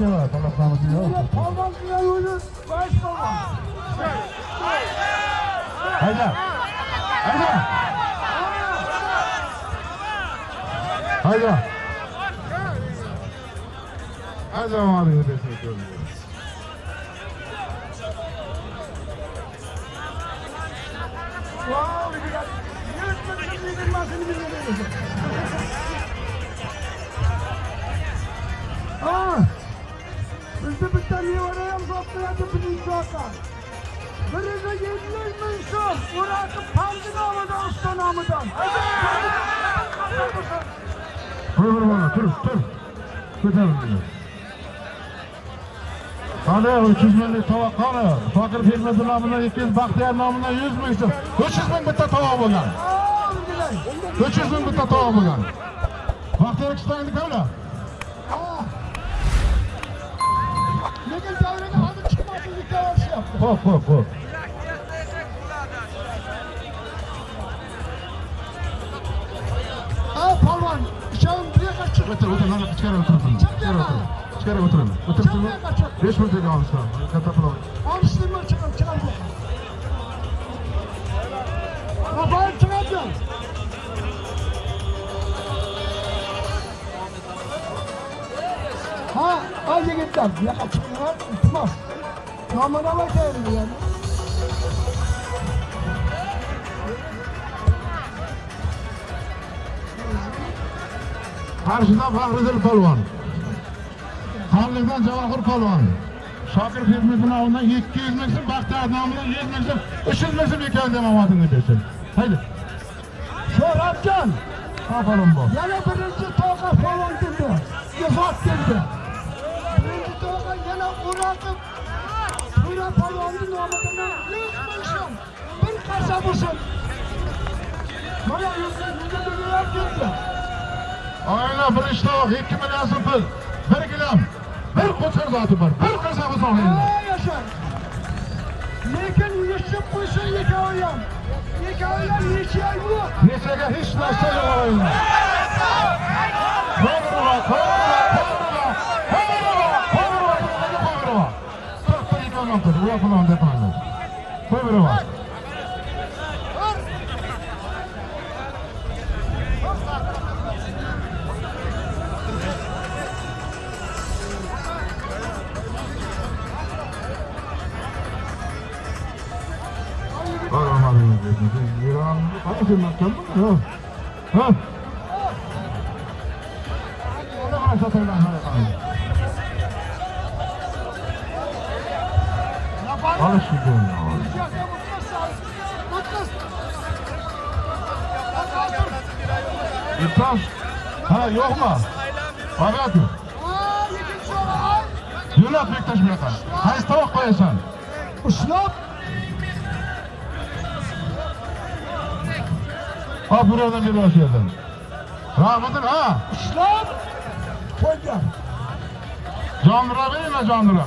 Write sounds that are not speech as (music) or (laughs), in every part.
今天晚上 Murat'ın Pancı namıdan, usta namıdan. Vur vur vur, dur dur. 300 binlik tavak qani. Fakir Pirmedi nomidan 200, Baxtiyor nomidan 100 ming 300 ming bitta tavoq bo'lgan. 300 ming bitta tavoq bo'lgan. Baxtiyor kishtayni qani? Lekin davraga hozir chiqmaslikka urishyapti. Xo'p, xo'p, xo'p. Buraya kaçır. O'tir, o'tir, mana ichkari o'tirsin. Ichkari o'tir. Ichkari o'tirin. O'tirsinmi? 5 minutga olishdan. Katta pul. Alıştırma çıkar, çıkar. Kafayı çıkartın. Ha, al yigitler. Yaka çıkıyor, tutmaz. Namına bakayım yani. qarshidan fahriddin polvon. Qonliqdan javohir polvon. Shokir filmsinovidan ikki 200 ming so'm baxti adnomidan yuz ming so'm uch yuz ming so'm ekan demomadini bersin haydi sho'ratjon afarin bor. Yana birinchi toqa polvon keldi. Ifot keldi. Birinchi toqa yana o'ratib to'ra polvonni nomidan yuz ming so'm bir qarsa bo'lsin. Mana yuz ming so'm Ayna bir 2 million so'm pul. 1 gilam. Bir qo'chqor zoti bor. Bir qasaba sog'aydi. Aa yaşar. Lekin yetişip koysun yekaoyam. Yekaoyam yeşil yok. Nechaga hech narsa yo'q o'yinda. Qo'yirova, qo'yirova, qo'yirova, qo'yirova, qo'yirova, qo'yirova. Qo'yamiz. Qo'yirova. Qo'yirova deydi. Yuragimni qara kelmakkanmi? Yo'q. Ha? Yok mu? Ay. Yo'lat Bektaş buyoqqa. Qaysi tovoq qo'yasan? Ushlab. Ha buradan bir baş yerden. Rahmetin ha. İşler. Koyacağım. Candıra verin ha candıra.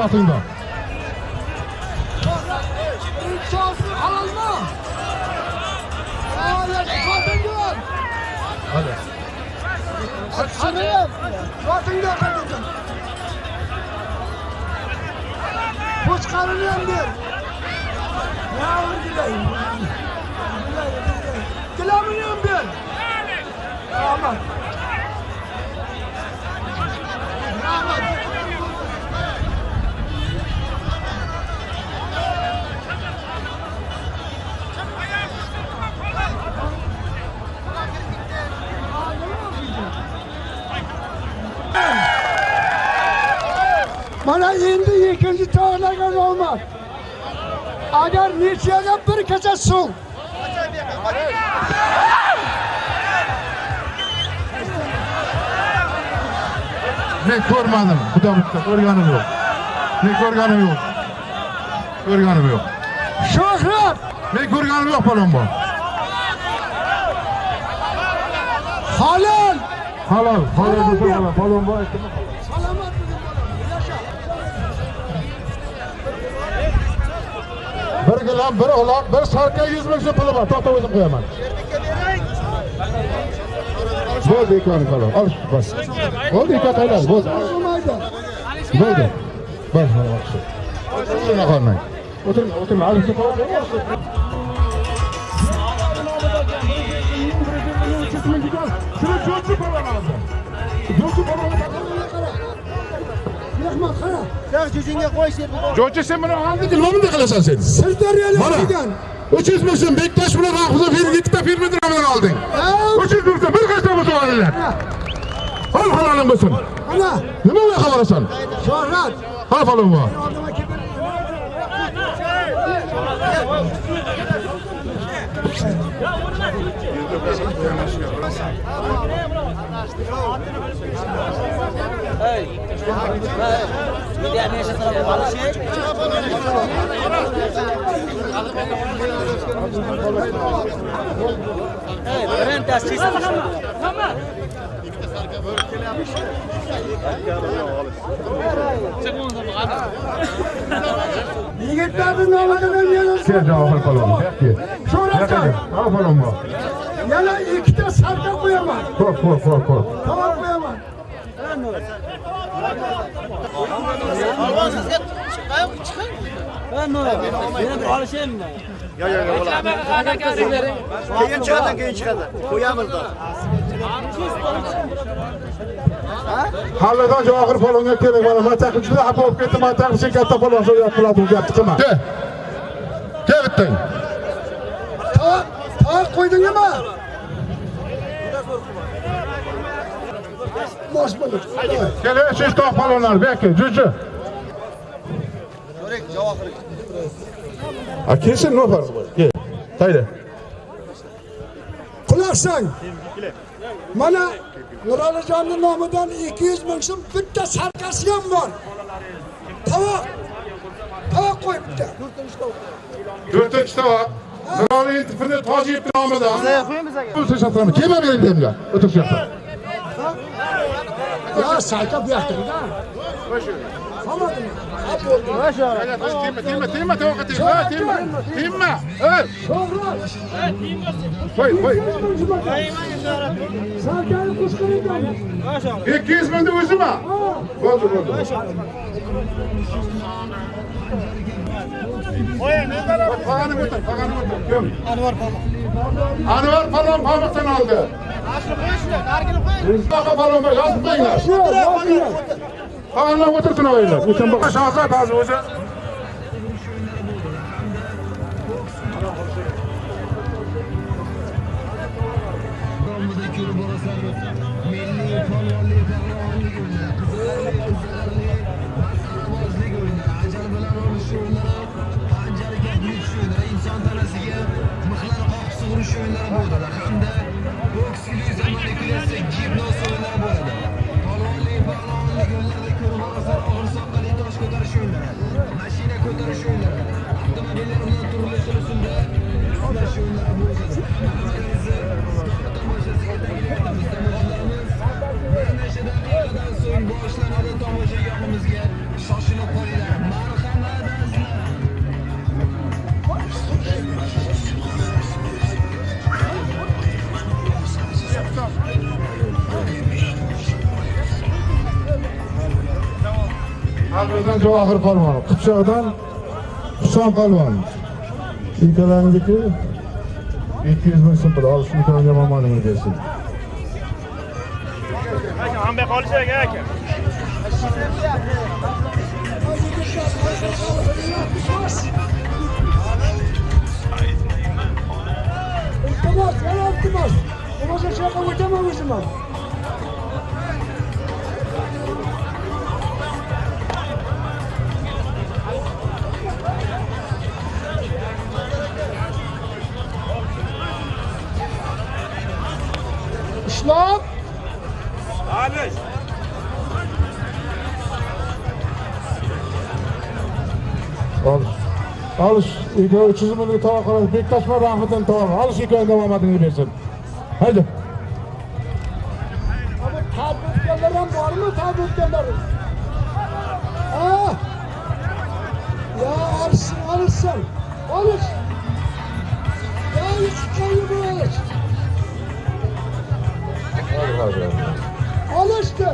发生的。Agar nechaga bir kecha suv. Men ko'rmadim. Xudo bitta ko'rganim yo'q. Men ko'rganim yo'q. Ko'rganim yo'q. Shuhrat, Men ko'rganim yo'q palonbon. halol. Halol, halol. Palonbon aytdimi? bilan bir uloq bir sarka yuz ming so'm puli bor. To'xta o'zim qo'yaman. Bo'ldi ikkovini palov ol bas. Bo'ldi ikkovi tayyor bo'ldi. Bo'ldi. Bas o'tirmay qolmang. O'tirma o'tirma. Şunu çocuğu bana lazım. Çocuğu bana lazım. Sen buni oldi, nima bunday qilasan sen? Sirdaryolik degan. 300 ming so'm Bektash bilan film ikkita filmni bilan olding. Aa, 300 ming bir qancha bo'lsa olinglar. Hal halolim bo'lsin. Ana, Nima unaqa qilasan? Shuhrat. Hal falon bor. Oldima kelib. Yani yaşa tarafı balı şey. Evet, ben de siz. Yigitlarning nomidan yana Sen javob falon. Yo'qki. Shuhratjon. Hal falon bor. Yana ikkita sarka Polvon sizga chiqayoq chiqing. Keyin chiqadi, keyin chiqadi. Qo'yamiz da. Hallidan Johir polvonga kerak mana taqib juda xafa bo'lib ketdim. Man taqib katta polvon so'rayapti bular gapni qilma. Ke. Ke bitting. Qo'ydingmi? Mosh bo'ldi. Keling, siz to'q polvonlar, bek, juju. Ko'ring, javohir. A kelsin, nima farqi bor? Kel. Qayda? Quloq sang. Mana Nuralijonning nomidan 200 ming so'm bitta sarkasi ham bor. Tovoq. Tovoq qo'y bitta. To'rtinchi tovoq. Nurali intifini Tojiyev nomidan. Kelma benim demga. O'tir shu yoqda. Ya sarka bu yoqda. Timma, timma, timma tillbaka till. Timma, timma. Qo'y, qo'y. Sarkarni qo'shqaringdan. 200 mingni o'zimi? Bo'ldi, bo'ldi. Pag'anib o'tir, pag'anib o'tir. Anvar Palon. Anvar Palon pamukdan oldi. Asli qo'yishdi, nargini qo'ying. Palon yozib qo'yinglar. Qolganlar o'tirsin o'yinlar. O'shan boq. Shohlar ba'zi o'zi o'yinlari bo'ldilar hamda boks illyuziyoniy klassik gimno Alvizdan Javohir Palvon, Qipchoqdan Huson Palvon. İlkalarındaki 200 bin sıfır. Al şu tane yaman gelsin. Hambe qolishak aka. İltimos, yana iltimos. Bo'lmasa shu yoqqa o'taman o'zim ham. Ishlab Alish. Al. Alış. İlk 300 bin tava kadar. Bektaşma rahmetten tava. Alış hikayenin devam adını versin. Haydi. Ama tabrikler ham bormi tabriklar? Ha? Ya alışsın, alışsın. Alış. Ya üç kayı bu alış. Hadi. Alıştır.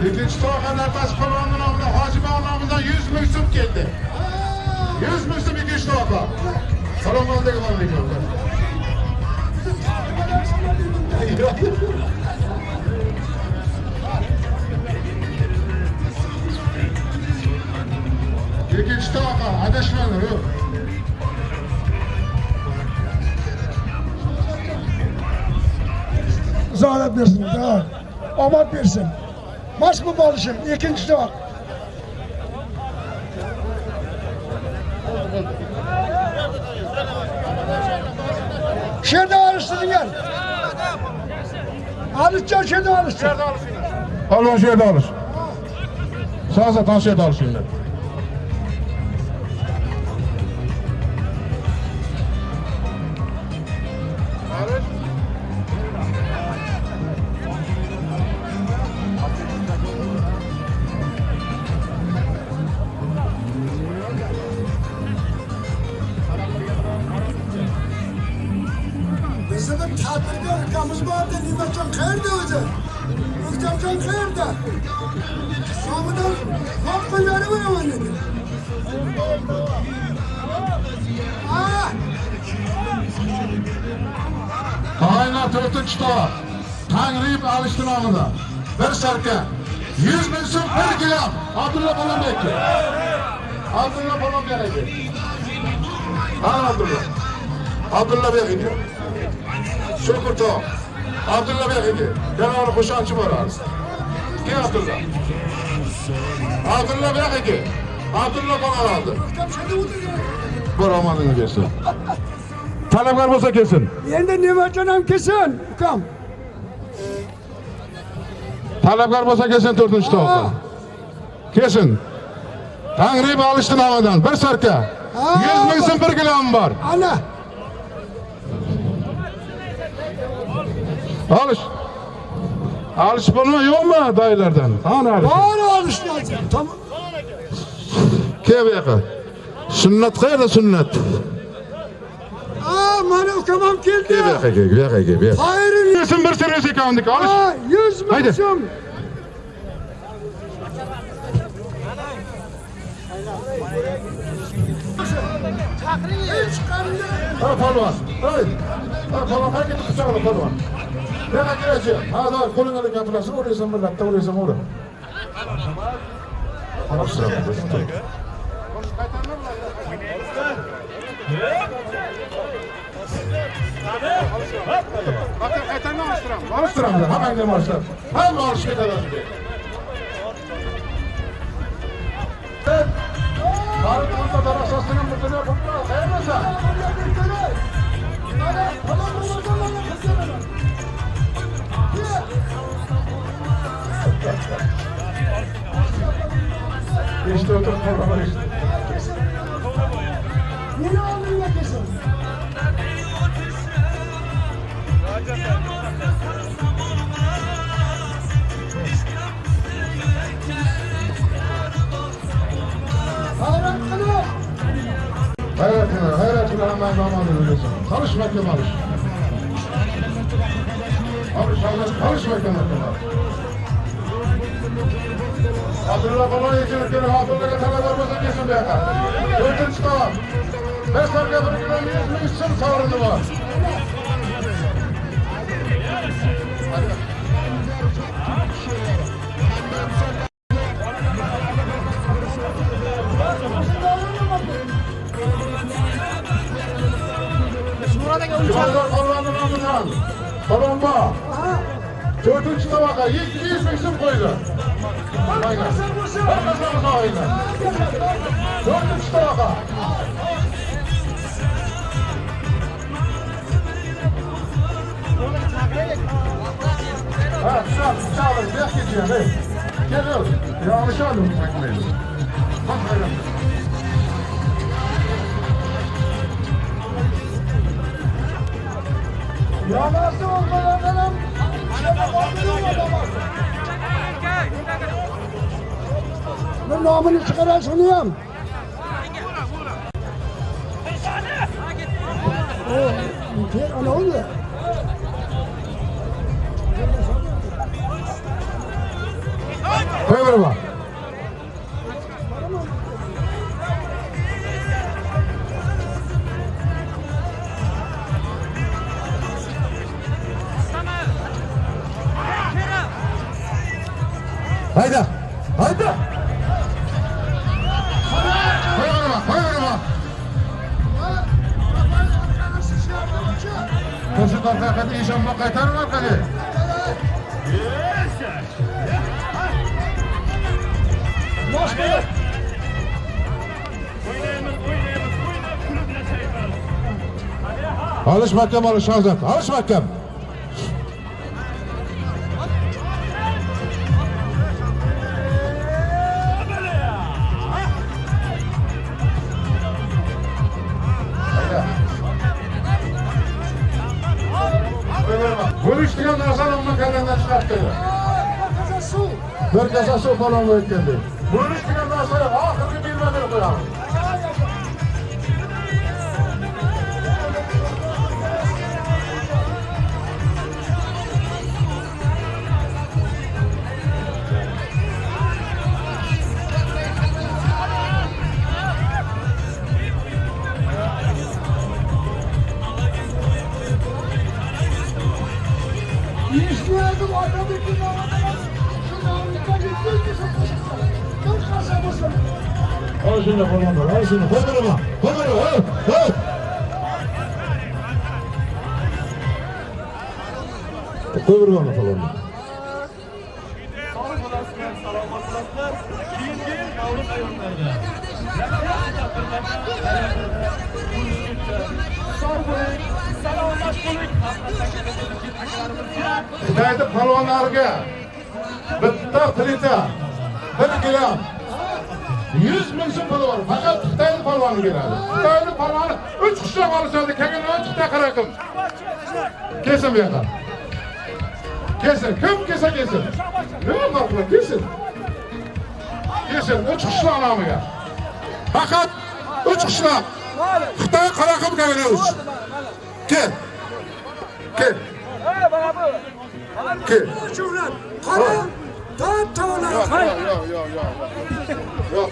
İkinci tava nefes kolonun namına Hacı Bey namından 100 müksüm geldi. 100 müksüm ikinci tava. Selamun aleyküm aleyküm. Tava. Adeşmeyin. Yok. Zarat versin, da. Omad versin. Maç mı balışım? İkinci de bak. Şerde alıştırdın gel. Alışacağım şerde alıştır. Alın şöyle alış. Sağ satan şöyle alış Samıdan hakkı veri ver ama dedi. Ah! Tayinler dörtüncü tava. Tanrıyıp alıştı namında. Bir serke. 100 bin sırf bir gram. Abdullah falan bekle. Abdullah falan gelecek. Ha Abdullah. Abdullah Bey gidiyor. Şükür to. Abdullah Bey gidiyor. Ben onu kuşancı var arası. Gel Abdullah. Abdullah Bey gidiyor. Abdullah bana aldı. Muhtem şurada otur ya. Bu romanını kesin. (laughs) Talepkar olsa kesin. Yerinde Nimetcan hem kesin. Kam. Talepkar olsa kesin dördüncü tavukta. Kesin. Tanrı'yı alıştın havadan. Bir sarka. Yüz binsin bir kilom var. Ana. Alış. Alış bulma yok mu dayılardan? Hani alış? Bana alıştıracağım. Tamam. Keve yaka. Sünnet kayda sünnet. Aa, bana tamam geldi. Keve yaka keve yaka keve yaka. Hayır. Kesin bir sürü kandık alış. Aa, yüz Haydi. masum. Hiç kanlı. Ha palvan. Haydi. Ha palvan herkes kucağına palvan. Nima kerachi? Ha, doim qo'lingni olib gapirasizmi, o'raysanmi, latta o'raysanmi, o'ra. Qarabsizmi, biz to'yga. Bakın qaytarma olishtiram. Olishtiram, hammangni olishtiram. Hamma olish ketadi. Barı? Hayratına, hayratına hemen zamanını diyorsun. Çalışmak yok alış. Alış, alışmayın hakkında. Hatırla falan yiyecekleri hatırla kadar varmasa kesin bir yakar. Dördüncü tamam. Beş dakika bir güne yüz mü isim savrunu var. Şurada Allah'ın namından. Balonba. Dördüncü tabaka. Yüz, mü isim koydu. Aynen. Bakmasanız aynen. Dördüncü tabaka. Ha, sağ, sağ olun. Biraz geçeceğim. Hey. Geliyoruz. Yanlış aldım çekmeyi. Bak öyle. Ya nasıl olmalı benim? Şöyle bakıyorum adama. bir nomini chiqaray shuni ham ana o'zi Prova, irmão. Alış Hazret. Alış mahkem. Bölüştüren onun kendinden çıkarttı. Bir kasa su falan geldi. Bölüştüren narsan ahırı bilmeden koyalım. Ahora sí nos formamos, ahora sí nos formamos, ¡Póngalo! ¡Eh! ¡Eh! Qo'y bir mana bitta plita, bir gilam yuz ming so'm puli bor. Faqat Xitoylik palvoni beradi. Xitoylik palvoni uch qishloq olishadi. Kelgan uch chaqira qil. Kelsin bu yoqqa. Kelsin. Kim kelsa kelsin. Nima farqi Kelsin. Kelsin. Uch qishloq nomiga. Faqat uch qishloq. Xitoy qaraqib kelamiz. Kel. Kel. Kel. Şuhrat. Dağıt tavana. Yok, yok, yok, yok. Yok.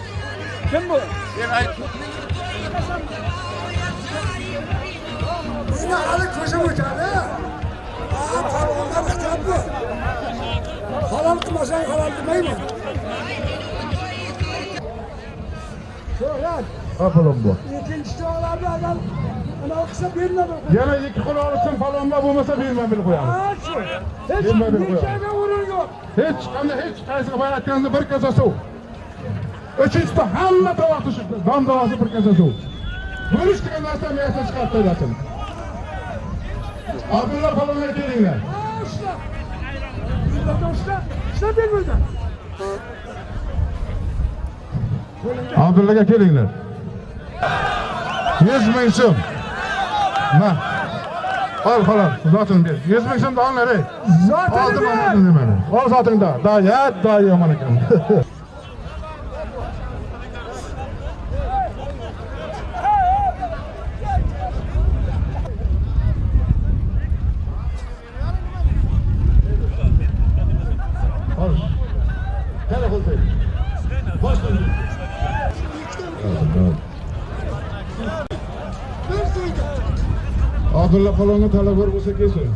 Yine halı kızım uçadı. Aa kalonlar kitap bu. Halal kılmasan halal demeyi mi? Şuhrat. Apalım bu. İkinci çağlarda adam. Ana kısa birine bakın. Yana iki kul olsun falonda bo'lmasa bermay bil qo'yamiz. Aa şu. Bilmem bir koyalım. hech qanday hech qaysi boya aytganimda bir kasa suv uchinchisida hamma tovoq tushibdi dom davosi bir kasa suv bo'lish degan narsa miyasidan chiqarib tashlatsin abdulla palonga kelinglar ishlab ber abdullaga kelinglar yuz ming so'm mana Hol, xolam, zotini ber. 100 ming so'mni olinglar ey. Zotini ber. zaten daha. Da, ya, da yomon. (laughs) Abdulla Palonga talabgor bo'lsa kelsin.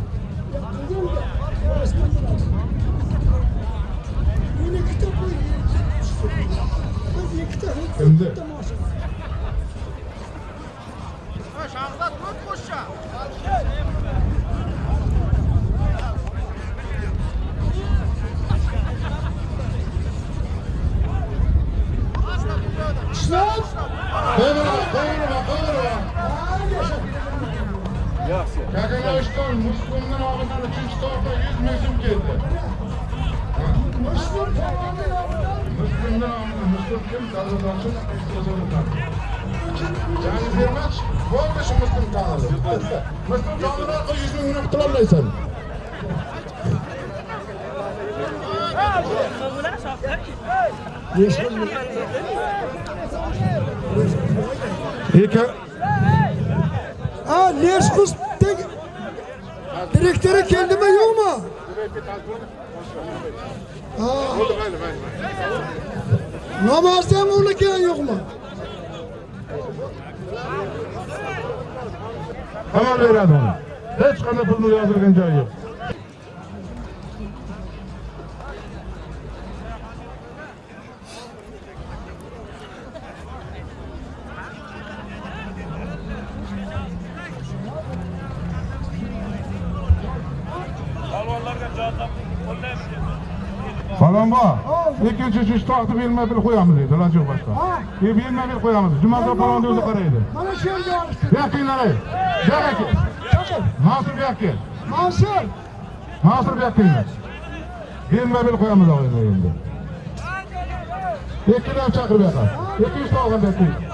Yani bir maç bo'ldi shu Muslim kanalı. Muslim kanalı orqali 100 ming so'm qilolmaysan. İlk Ha Leşkus direktörü kendime yok mu? Ha. namozni ham o'rlagan yo'qmi? Hamon beradi hech qanday pulni yozilgan joyi yo'q. Falonbo, ikkinchi uchinchi to'xtib bermay bilib qo'yamiz deydi iloji boshqa. Bermay bilib qo'yamiz. Jumada falonni o'zi qaraydi. Mana shu yerga olishdi. Bu yoqqa kelinglar. Bu yoqqa. Mansur bu yoqqa. Mansur. Mansur bu yoqqa. Bermay bilib qo'yamiz og'aylar endi. Ikkidan chaqirib yoqqa. Ikkinchi toqni berib.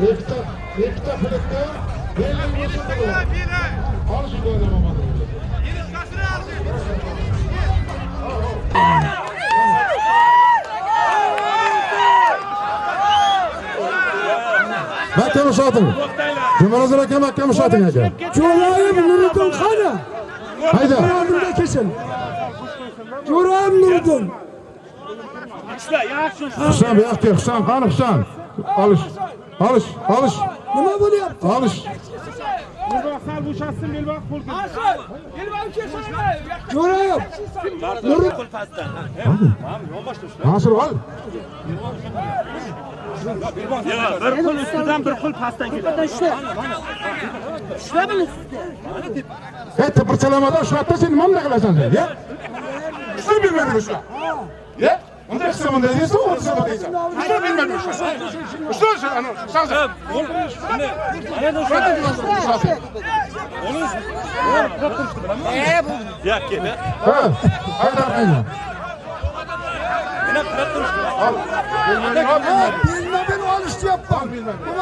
Ikkita ikkita flipni Olish bo'yicha bo'lmadi. Yelishkasini oldi. Makam ushating. Jumanazir aka makam ushating aka. Jo'rayev Nuriddin qani? Hayda. Yonimda kelsin. Jo'rayev Nuriddin. Husan bu yoqqa, Husan qani Husan? Olish. Olish, olish, Nima bo'lyapti? olish. sal bo'shatsin, belbog' qo'l Curayım. Nuruddin. Nasir ol. bir qo'l ustidan bir qo'l pastdan keladi. Hey, tipirchalamadan ushlabda sen nima bunday qilasan sen, ya? Ushlab bilmading ushlab. Ya? Unday qilsa bunday deysan, u qilsa bunday deysan. Ushlab bilmading ushlab. Ushlab shu, ana, ushlab. Ha, haydar qayda? Al. Bilmading, al, bilmading. Bilme ben o alıştı yapmam. Bu masada Al, bilmading, al, bilmading. Va birinchi marta ko'ryapsanmi bilmading?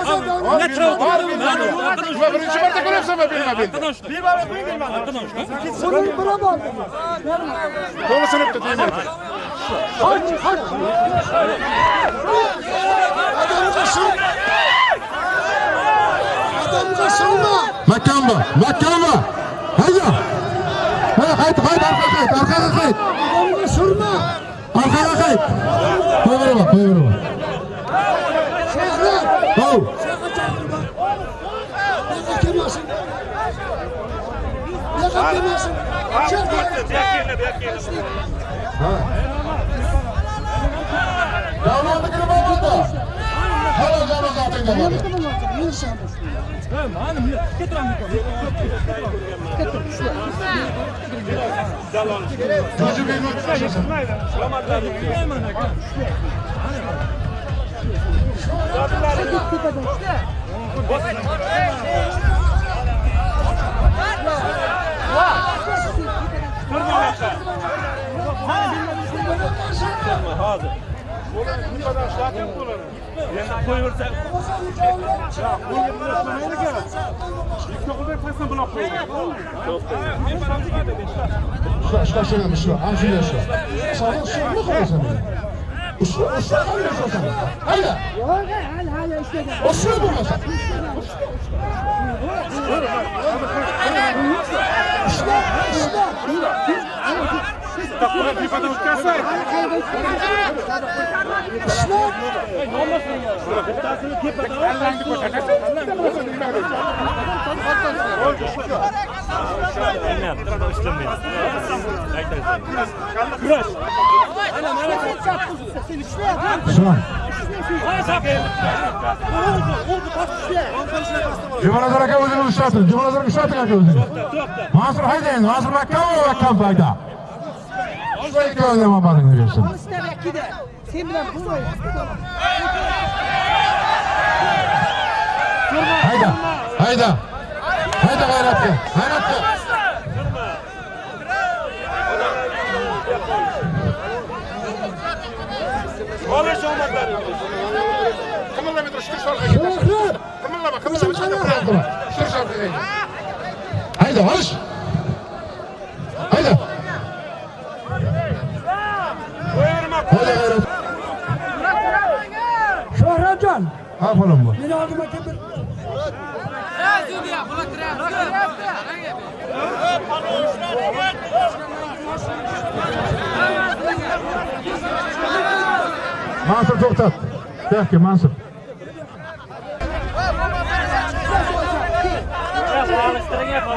Bunu bırakma. To'g'ri sinibdi, deyman. Aç aç. Adamı sır. Adamı sırma. Makamba, makamba. Hayda. Ha, hayt, hayt, arqa hayt, arqaga hayt. Adamı sırma. Arqaga hayt. Qo'yaverma, qo'yaverma. bermasin davlatnikini borda hali janozatingga mani millatga turaman Zotlaringiz ketadi. hozir bu qadar shlatim bo'ladi endi qo'yaversa ikkita qilib pastdan buloq qo'ydi shu shu shu ana shunday shu sodiq shu qolasan Usta usta kalıyorsun sen. Haydi. Yok hadi hadi işte. Usta duruyorsun. Usta usta. Такое не подумать касается. Что? Ushla, qanday ushlasan? Hayda. Ushla bo'lmasa. Şuna. Jumanazar aka o'zini ushlatin. Jumanazar ushlating aka o'zini. Mansur hayda endi. Mansur Makka va Makka hayda. Shu ikkovini ham omadingni bersin. Sen bilan bo'lmaydi. Hayda. Hayda. haydi g'ayratga g'ayratga olish omadlari qimillamay tur shukr orqaga qimillama qimillama shukr orqaga haydi olish ha falonbo meni mansur to'xtat buyoqqa mansur solishtirgan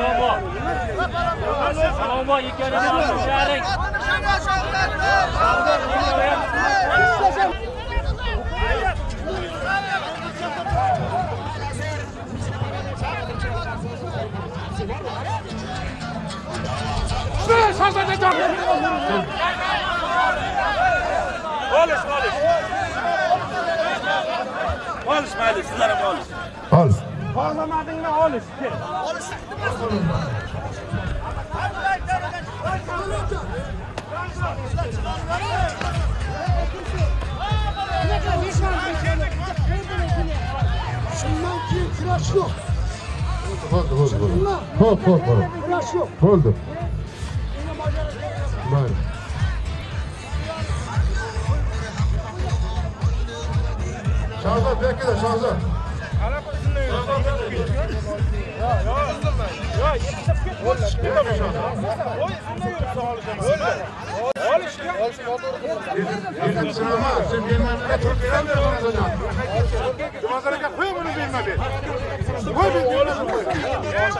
tusharing. Olish, olish. Olish mayli, sizlar ham olish. Ol. Xohlamadingmi olish. shundan keyin kurash yo'q. Bo'ldi, bo'ldi, bo'ldi. Xo'p, xo'p, xo'p. Kurash yo'q. Bo'ldi. Shahzod bekida, Shahzod. Ikkinchisini emas, sen bermamga turib berolmay qolasan. Jumazar aka, qo'y buni berma ber. Qo'y ber.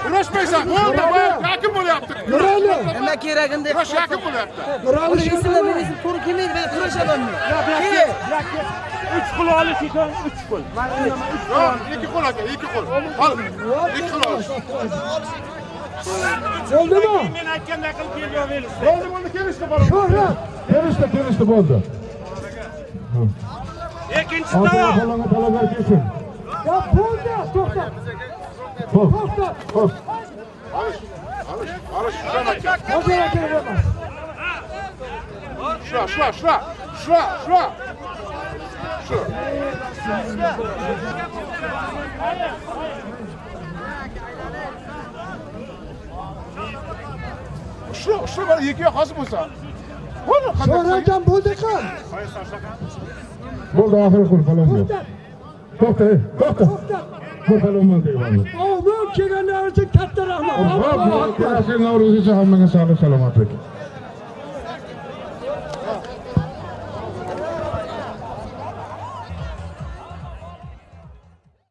Kurashmaysan. Bo'ldi, bo'ldi. Yakin bo'lyapti. Nurali, Nima keragini deb. Kurash yakin bo'lyapti. Nurali Uni esimda men esim to'g'ri kelmaydi, men kurashamanmi? Kerak. 3 pul olish ekan, 3 Alış. Alış. uchun 3 Alış. Alış. 2 Alış. Alış. 2 Alış. Alış. Alış. Alış. Alış. Bo'ldimi? Men Alış. qilib Alış. Alış. Bo'ldi, bo'ldi, kelishdi Alış. Alış. Kelishdi, kelishdi bo'ldi. Alış. Alış. Alış. Alış. Alış. Ya Alış. to'xta. Alış. Alış. Alish, alish, alish, Alış. Alış. Alış. Shura, shura, shura. Shura, shura. shu shu mana ikkiga hozir bo'lsa sho'raygan bo'ldi qan bo'ldi oxiri qil xolos to'xta to'xta ko'palonman deyman omon kelganlar uchun katta rahmat allohu akbar navro'z uchun hammaga sog'lik salomatlik